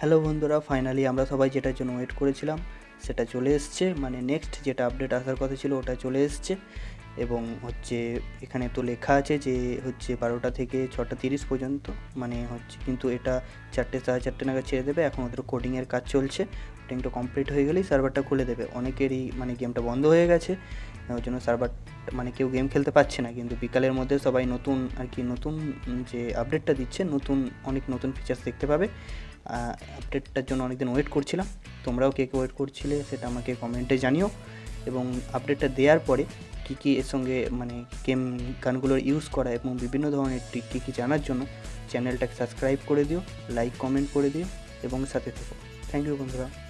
Hello বন্ধুরা finally আমরা সবাই যেটার জন্য ওয়েট করেছিলাম, সেটা চলে এসছে। মানে নেক্সট যেটা আপডেট আসার কথা ছিল, ওটা চলে এসছে। এবং হচ্ছে এখানে তো লেখা আছে যে হচ্ছে বারোটা থেকে ছটা তিরিশ পর্যন্ত মানে হচ্ছে কিন্তু এটা চারটে সাড়ে চারটে নাগাদ ছেড়ে দেবে। এখন ওদের কোডিংয়ের কাজ চলছে। কোডিংটা কমপ্লিট হয়ে গেলেই সার্ভারটা খুলে দেবে। অনেকেরই মানে গেমটা বন্ধ হয়ে গেছে। ওই জন্য সার্ভার মানে কেউ গেম খেলতে পারছে না। কিন্তু বিকালের মধ্যে সবাই নতুন আর কি নতুন যে আপডেটটা দিচ্ছে, নতুন অনেক নতুন ফিচার্স দেখতে পাবে। আপডেটটার জন্য অনেকদিন ওয়েট করছিলাম। তোমরাও কে কে ওয়েট করছিলে সেটা আমাকে কমেন্টে জানিও। এবং আপডেটটা দেওয়ার পরে কী কী এর সঙ্গে মানে গেম গানগুলোর ইউজ করা এবং বিভিন্ন ধরনের ট্রিক কী কী জানার জন্য চ্যানেলটাকে সাবস্ক্রাইব করে দিও লাইক কমেন্ট করে দিও এবং সাথে থেকো। থ্যাংক ইউ বন্ধুরা।